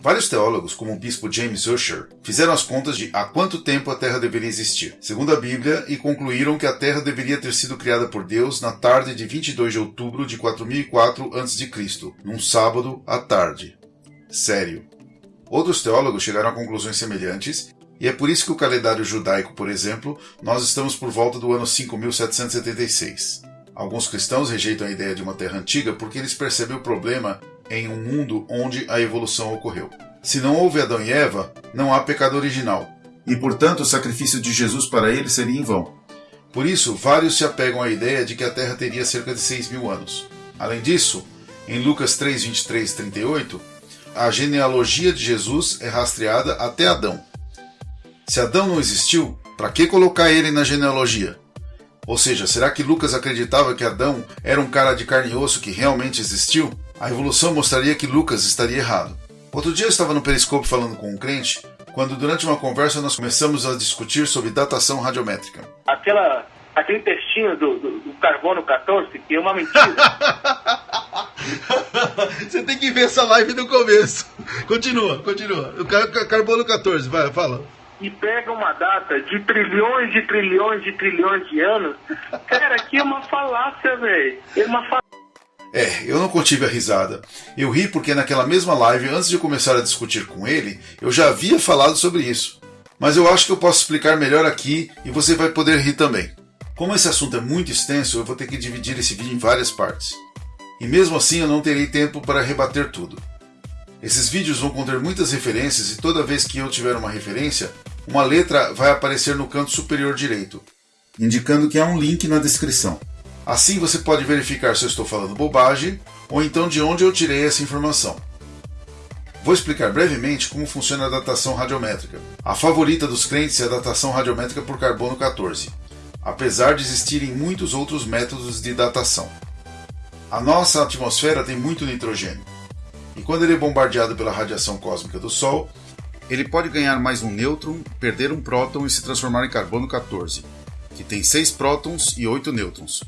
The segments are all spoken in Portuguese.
Vários teólogos, como o bispo James Ussher, fizeram as contas de há quanto tempo a Terra deveria existir, segundo a Bíblia, e concluíram que a Terra deveria ter sido criada por Deus na tarde de 22 de outubro de 4004 a.C., num sábado à tarde. Sério. Outros teólogos chegaram a conclusões semelhantes, e é por isso que o calendário judaico, por exemplo, nós estamos por volta do ano 5776. Alguns cristãos rejeitam a ideia de uma terra antiga porque eles percebem o problema em um mundo onde a evolução ocorreu. Se não houve Adão e Eva, não há pecado original, e portanto o sacrifício de Jesus para eles seria em vão. Por isso, vários se apegam à ideia de que a Terra teria cerca de 6 mil anos. Além disso, em Lucas 3, 23 38, a genealogia de Jesus é rastreada até Adão. Se Adão não existiu, para que colocar ele na genealogia? Ou seja, será que Lucas acreditava que Adão era um cara de carne e osso que realmente existiu? A evolução mostraria que Lucas estaria errado. Outro dia eu estava no Periscope falando com um crente, quando durante uma conversa nós começamos a discutir sobre datação radiométrica. Aquela, aquele textinho do, do, do carbono 14 que é uma mentira. Você tem que ver essa live do começo. Continua, continua. O car carbono 14, vai, fala. E pega uma data de trilhões de trilhões de trilhões de anos. Cara, aqui é uma falácia, velho. É uma falácia. É, eu não contive a risada. Eu ri porque naquela mesma live, antes de começar a discutir com ele, eu já havia falado sobre isso. Mas eu acho que eu posso explicar melhor aqui e você vai poder rir também. Como esse assunto é muito extenso, eu vou ter que dividir esse vídeo em várias partes. E mesmo assim eu não terei tempo para rebater tudo. Esses vídeos vão conter muitas referências e toda vez que eu tiver uma referência, uma letra vai aparecer no canto superior direito, indicando que há um link na descrição. Assim você pode verificar se eu estou falando bobagem ou então de onde eu tirei essa informação. Vou explicar brevemente como funciona a datação radiométrica. A favorita dos crentes é a datação radiométrica por carbono 14, apesar de existirem muitos outros métodos de datação. A nossa atmosfera tem muito nitrogênio, e quando ele é bombardeado pela radiação cósmica do Sol, ele pode ganhar mais um nêutron, perder um próton e se transformar em carbono 14, que tem 6 prótons e 8 nêutrons.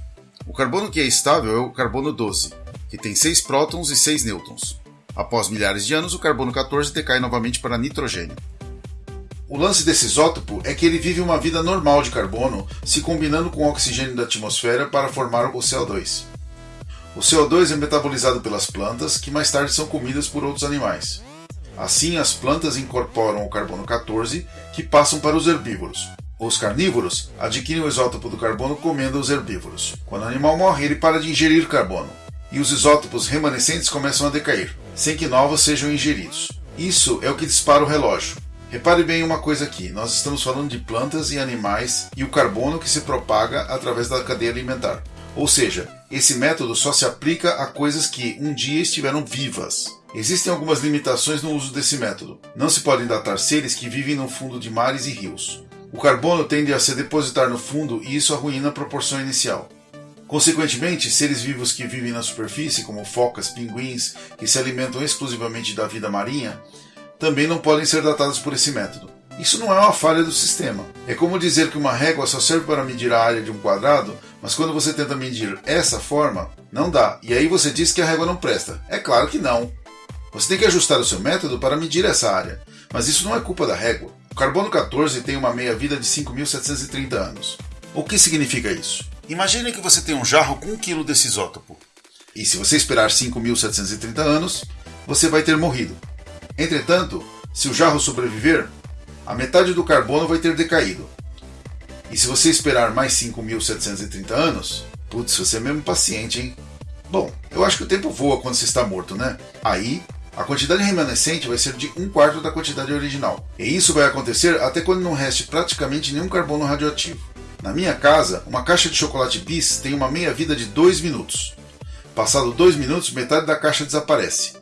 O carbono que é estável é o carbono 12, que tem 6 prótons e 6 nêutrons. Após milhares de anos, o carbono 14 decai novamente para nitrogênio. O lance desse isótopo é que ele vive uma vida normal de carbono, se combinando com o oxigênio da atmosfera para formar o CO2. O CO2 é metabolizado pelas plantas, que mais tarde são comidas por outros animais. Assim, as plantas incorporam o carbono 14, que passam para os herbívoros. Os carnívoros adquirem o isótopo do carbono comendo os herbívoros. Quando o animal morre, ele para de ingerir carbono, e os isótopos remanescentes começam a decair, sem que novos sejam ingeridos. Isso é o que dispara o relógio. Repare bem uma coisa aqui: nós estamos falando de plantas e animais e o carbono que se propaga através da cadeia alimentar. Ou seja, esse método só se aplica a coisas que um dia estiveram vivas. Existem algumas limitações no uso desse método. Não se podem datar seres que vivem no fundo de mares e rios. O carbono tende a se depositar no fundo e isso arruína a proporção inicial. Consequentemente, seres vivos que vivem na superfície, como focas, pinguins, que se alimentam exclusivamente da vida marinha, também não podem ser datados por esse método. Isso não é uma falha do sistema. É como dizer que uma régua só serve para medir a área de um quadrado, mas quando você tenta medir essa forma, não dá. E aí você diz que a régua não presta. É claro que não. Você tem que ajustar o seu método para medir essa área, mas isso não é culpa da régua. O carbono 14 tem uma meia-vida de 5.730 anos. O que significa isso? Imagine que você tem um jarro com 1 kg desse isótopo. E se você esperar 5.730 anos, você vai ter morrido. Entretanto, se o jarro sobreviver, a metade do carbono vai ter decaído. E se você esperar mais 5.730 anos, putz, você é mesmo paciente, hein? Bom, eu acho que o tempo voa quando você está morto, né? Aí a quantidade remanescente vai ser de um quarto da quantidade original. E isso vai acontecer até quando não reste praticamente nenhum carbono radioativo. Na minha casa, uma caixa de chocolate bis tem uma meia-vida de 2 minutos. Passado 2 minutos, metade da caixa desaparece.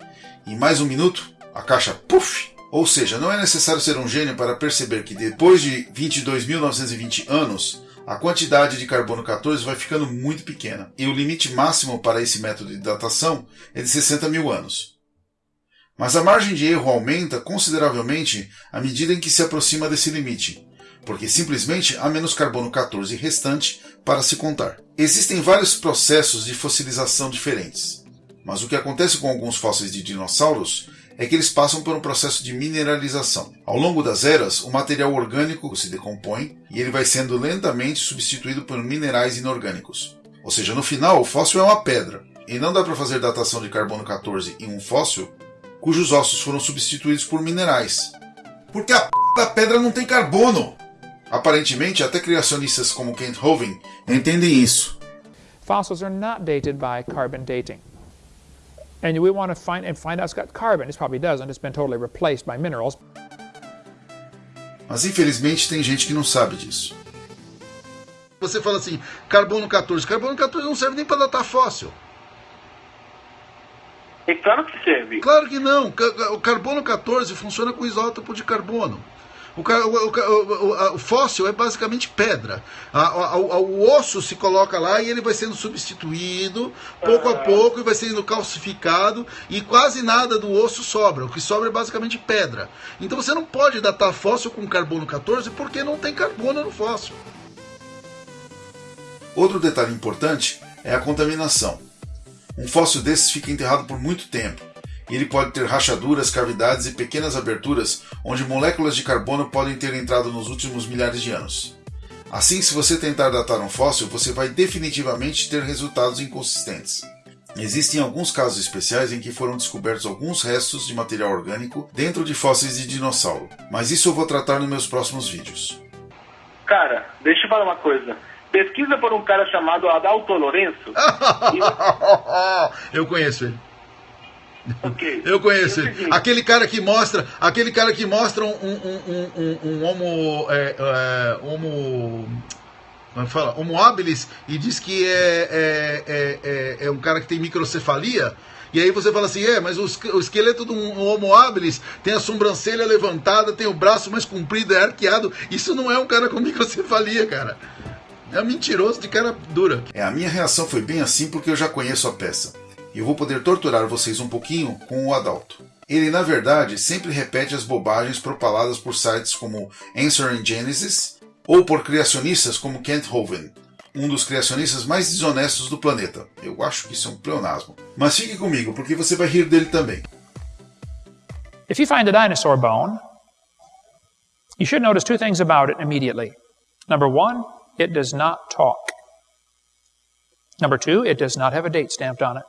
Em mais um minuto, a caixa puff! Ou seja, não é necessário ser um gênio para perceber que depois de 22.920 anos, a quantidade de carbono 14 vai ficando muito pequena. E o limite máximo para esse método de datação é de 60 mil anos. Mas a margem de erro aumenta consideravelmente à medida em que se aproxima desse limite, porque simplesmente há menos carbono 14 restante para se contar. Existem vários processos de fossilização diferentes, mas o que acontece com alguns fósseis de dinossauros é que eles passam por um processo de mineralização. Ao longo das eras, o material orgânico se decompõe e ele vai sendo lentamente substituído por minerais inorgânicos. Ou seja, no final, o fóssil é uma pedra, e não dá para fazer datação de carbono 14 em um fóssil cujos ossos foram substituídos por minerais. Porque a p da pedra não tem carbono! Aparentemente, até criacionistas como Kent Hovind entendem isso. Fossils are not dated by carbon dating. And we want to find and find out it's got carbon. It probably doesn't. It's been totally replaced by minerals. Mas infelizmente tem gente que não sabe disso. Você fala assim, carbono 14. Carbono 14 não serve nem para datar fóssil. É claro que serve. Claro que não. O carbono 14 funciona com isótopo de carbono. O, o, o, o, fóssil é basicamente pedra. A, a, o osso se coloca lá e ele vai sendo substituído pouco a pouco e vai sendo calcificado e quase nada do osso sobra. O que sobra é basicamente pedra. Então você não pode datar fóssil com carbono 14 porque não tem carbono no fóssil. Outro detalhe importante é a contaminação. Um fóssil desses fica enterrado por muito tempo e ele pode ter rachaduras, cavidades e pequenas aberturas onde moléculas de carbono podem ter entrado nos últimos milhares de anos. Assim, se você tentar datar um fóssil, você vai definitivamente ter resultados inconsistentes. Existem alguns casos especiais em que foram descobertos alguns restos de material orgânico dentro de fósseis de dinossauro, mas isso eu vou tratar nos meus próximos vídeos. Cara, deixa eu falar uma coisa. Pesquisa por um cara chamado Adalto Lourenço. eu conheço ele. Okay. Eu conheço ele. Aquele cara que mostra, aquele cara que mostra um, um, um, um, um homo, é, é, homo, é fala, homo habilis e diz que é, é, é, é, é um cara que tem microcefalia. E aí você fala assim, é, mas o, o esqueleto de um homo habilis tem a sobrancelha levantada, tem o braço mais comprido, é arqueado. Isso não é um cara com microcefalia, cara. É um mentiroso de cara dura. É, a minha reação foi bem assim porque eu já conheço a peça e eu vou poder torturar vocês um pouquinho com o Adalto. Ele, na verdade, sempre repete as bobagens propaladas por sites como Answering Genesis ou por criacionistas como Kent Hovind, um dos criacionistas mais desonestos do planeta. Eu acho que isso é um pleonasmo. Mas fique comigo, porque você vai rir dele também. If you find a dinosaur bone, you should notice two things about it immediately. Number one, it does not talk. Number two, it does not have a date stamped on it.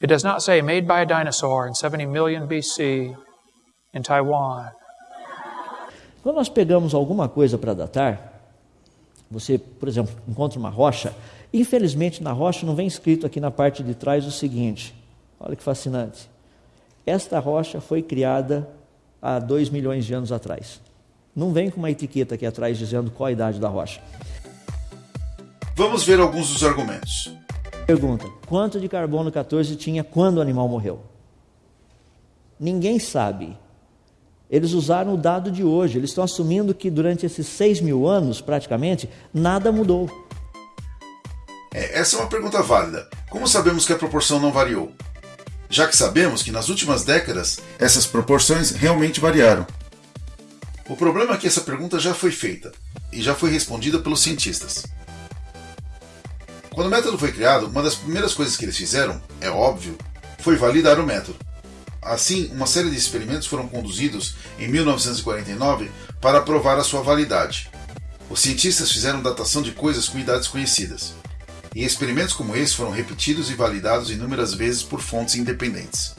It does not say made by a dinosaur in 70 million BC in Taiwan. Quando nós pegamos alguma coisa para datar, você, por exemplo, encontra uma rocha, infelizmente na rocha não vem escrito aqui na parte de trás o seguinte: olha que fascinante. Esta rocha foi criada há 2 milhões de anos atrás. Não vem com uma etiqueta aqui atrás dizendo qual a idade da rocha. Vamos ver alguns dos argumentos. Pergunta: quanto de carbono 14 tinha quando o animal morreu? Ninguém sabe. Eles usaram o dado de hoje. Eles estão assumindo que durante esses 6 mil anos, praticamente, nada mudou. É, essa é uma pergunta válida. Como sabemos que a proporção não variou? Já que sabemos que nas últimas décadas essas proporções realmente variaram. O problema é que essa pergunta já foi feita e já foi respondida pelos cientistas. Quando o método foi criado, uma das primeiras coisas que eles fizeram, é óbvio, foi validar o método. Assim, uma série de experimentos foram conduzidos em 1949 para provar a sua validade. Os cientistas fizeram datação de coisas com idades conhecidas. E experimentos como esse foram repetidos e validados inúmeras vezes por fontes independentes.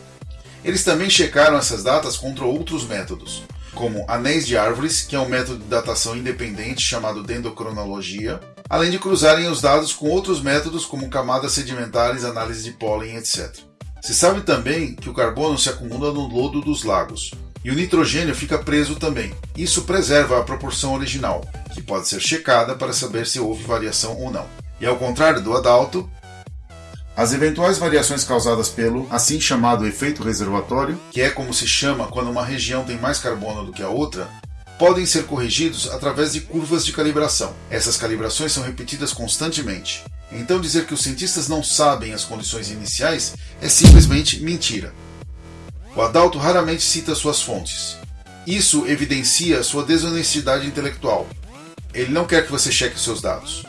Eles também checaram essas datas contra outros métodos, como anéis de árvores, que é um método de datação independente chamado dendrocronologia, além de cruzarem os dados com outros métodos como camadas sedimentares, análise de pólen, etc. Se sabe também que o carbono se acumula no lodo dos lagos, e o nitrogênio fica preso também. Isso preserva a proporção original, que pode ser checada para saber se houve variação ou não. E ao contrário do adalto, as eventuais variações causadas pelo assim chamado efeito reservatório, que é como se chama quando uma região tem mais carbono do que a outra, podem ser corrigidos através de curvas de calibração. Essas calibrações são repetidas constantemente. Então dizer que os cientistas não sabem as condições iniciais é simplesmente mentira. O Adalto raramente cita suas fontes. Isso evidencia sua desonestidade intelectual. Ele não quer que você cheque seus dados.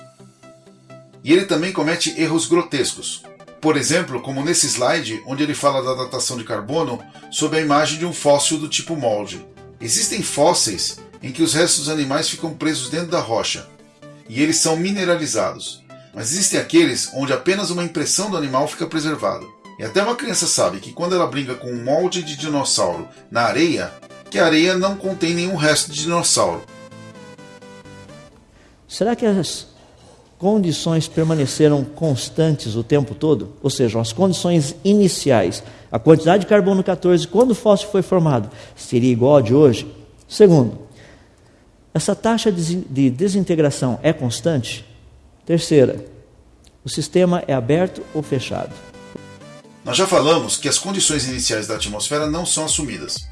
E ele também comete erros grotescos, Por exemplo, como nesse slide, onde ele fala da datação de carbono sob a imagem de um fóssil do tipo molde. Existem fósseis em que os restos dos animais ficam presos dentro da rocha e eles são mineralizados. Mas existem aqueles onde apenas uma impressão do animal fica preservada. E até uma criança sabe que quando ela brinca com um molde de dinossauro na areia, que a areia não contém nenhum resto de dinossauro. Será que as condições permaneceram constantes o tempo todo? Ou seja, as condições iniciais, a quantidade de carbono 14 quando o fóssil foi formado, seria igual a de hoje? Segundo, essa taxa de desintegração é constante? Terceira, o sistema é aberto ou fechado? Nós já falamos que as condições iniciais da atmosfera não são assumidas.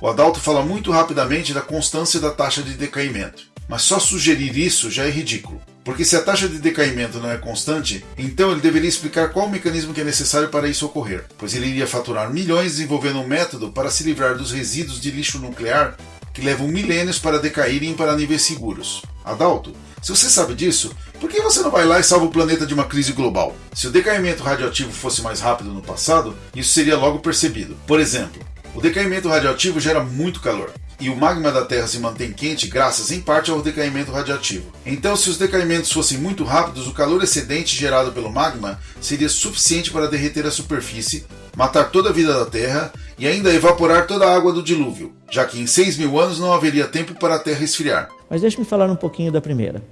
O Adalto fala muito rapidamente da constância da taxa de decaimento, mas só sugerir isso já é ridículo. Porque se a taxa de decaimento não é constante, então ele deveria explicar qual o mecanismo que é necessário para isso ocorrer, pois ele iria faturar milhões desenvolvendo um método para se livrar dos resíduos de lixo nuclear que levam milênios para decaírem para níveis seguros. Adalto, se você sabe disso, por que você não vai lá e salva o planeta de uma crise global? Se o decaimento radioativo fosse mais rápido no passado, isso seria logo percebido. Por exemplo, o decaimento radioativo gera muito calor. E o magma da Terra se mantém quente graças em parte ao decaimento radioativo. Então, se os decaimentos fossem muito rápidos, o calor excedente gerado pelo magma seria suficiente para derreter a superfície, matar toda a vida da Terra e ainda evaporar toda a água do dilúvio, já que em 6 mil anos não haveria tempo para a Terra esfriar. Mas deixe-me falar um pouquinho da primeira.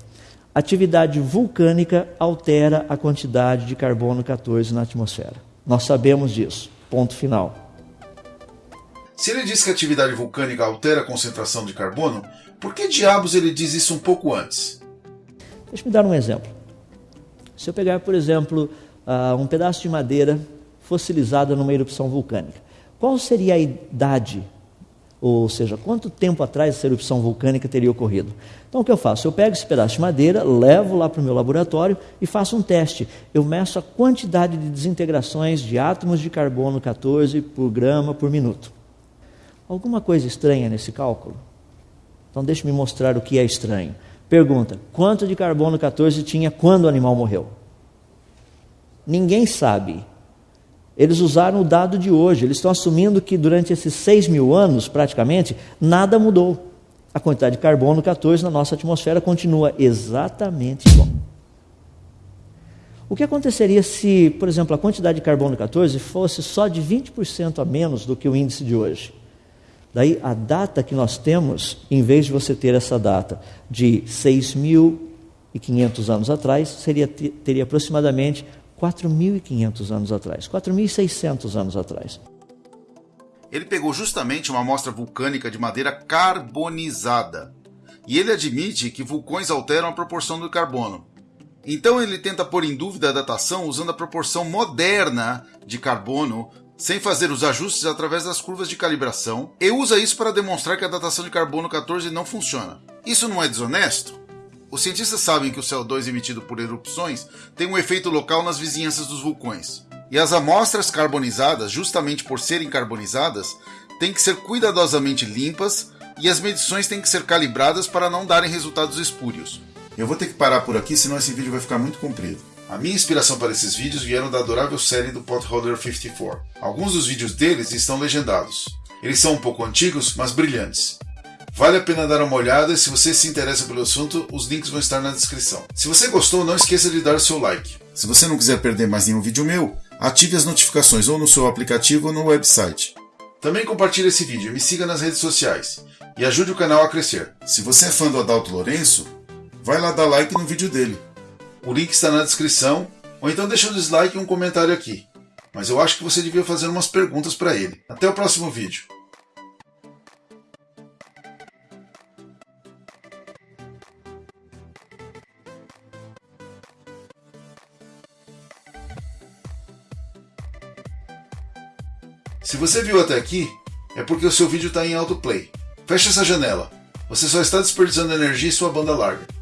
Atividade vulcânica altera a quantidade de carbono 14 na atmosfera. Nós sabemos disso. Ponto final. Se ele diz que a atividade vulcânica altera a concentração de carbono, por que diabos ele diz isso um pouco antes? Deixa-me dar um exemplo. Se eu pegar, por exemplo, uh, um pedaço de madeira fossilizada numa erupção vulcânica, qual seria a idade, ou seja, quanto tempo atrás essa erupção vulcânica teria ocorrido? Então o que eu faço? Eu pego esse pedaço de madeira, levo lá para o meu laboratório e faço um teste. Eu meço a quantidade de desintegrações de átomos de carbono 14 por grama por minuto. Alguma coisa estranha nesse cálculo? Então deixe-me mostrar o que é estranho. Pergunta: quanto de carbono 14 tinha quando o animal morreu? Ninguém sabe. Eles usaram o dado de hoje, eles estão assumindo que durante esses 6 mil anos, praticamente, nada mudou. A quantidade de carbono 14 na nossa atmosfera continua exatamente igual. O que aconteceria se, por exemplo, a quantidade de carbono 14 fosse só de 20% a menos do que o índice de hoje? Daí a data que nós temos, em vez de você ter essa data de 6.500 anos atrás, seria, teria aproximadamente 4.500 anos atrás, 4.600 anos atrás. Ele pegou justamente uma amostra vulcânica de madeira carbonizada. E ele admite que vulcões alteram a proporção do carbono. Então ele tenta pôr em dúvida a datação usando a proporção moderna de carbono sem fazer os ajustes através das curvas de calibração e usa isso para demonstrar que a datação de carbono 14 não funciona. Isso não é desonesto? Os cientistas sabem que o CO2 emitido por erupções tem um efeito local nas vizinhanças dos vulcões. E as amostras carbonizadas, justamente por serem carbonizadas, têm que ser cuidadosamente limpas e as medições têm que ser calibradas para não darem resultados espúrios. Eu vou ter que parar por aqui, senão esse vídeo vai ficar muito comprido. A minha inspiração para esses vídeos vieram da adorável série do Potholder 54. Alguns dos vídeos deles estão legendados. Eles são um pouco antigos, mas brilhantes. Vale a pena dar uma olhada e se você se interessa pelo assunto, os links vão estar na descrição. Se você gostou, não esqueça de dar o seu like. Se você não quiser perder mais nenhum vídeo meu, ative as notificações ou no seu aplicativo ou no website. Também compartilhe esse vídeo e me siga nas redes sociais. E ajude o canal a crescer. Se você é fã do Adalto Lourenço, vai lá dar like no vídeo dele. O link está na descrição, ou então deixa um dislike e um comentário aqui. Mas eu acho que você devia fazer umas perguntas para ele. Até o próximo vídeo. Se você viu até aqui, é porque o seu vídeo está em autoplay. Feche essa janela. Você só está desperdiçando energia em sua banda larga.